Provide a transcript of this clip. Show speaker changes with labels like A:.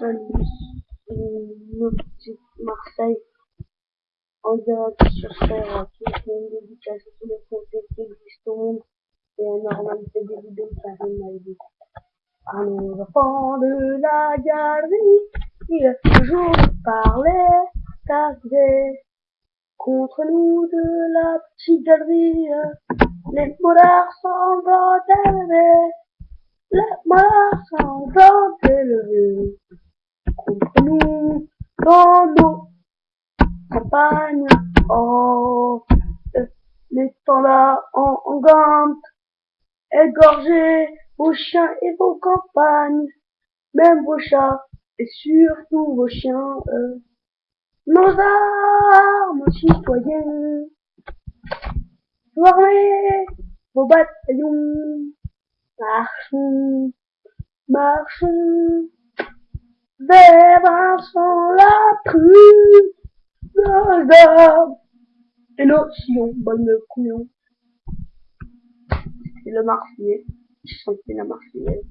A: Une petite Marseille. En direct sur qui fait une dédicace à tous les Français qui existent au monde. Et à normalité des vidéos arrivent à aider. À nos enfants de la galerie, il a toujours parlé, t'arriver contre nous de la petite galerie, les molards semblent élevés, les molards semblent élevés nos campagnes. Oh, les là en, en gante, égorgez vos chiens et vos campagnes, même vos chats et surtout vos chiens. Euh, nos armes, citoyens, formez vos bataillons, marchons, marchons, Et nos sillons, bonne couillon. C'est le Marseillais, je sentais la Marseillaise.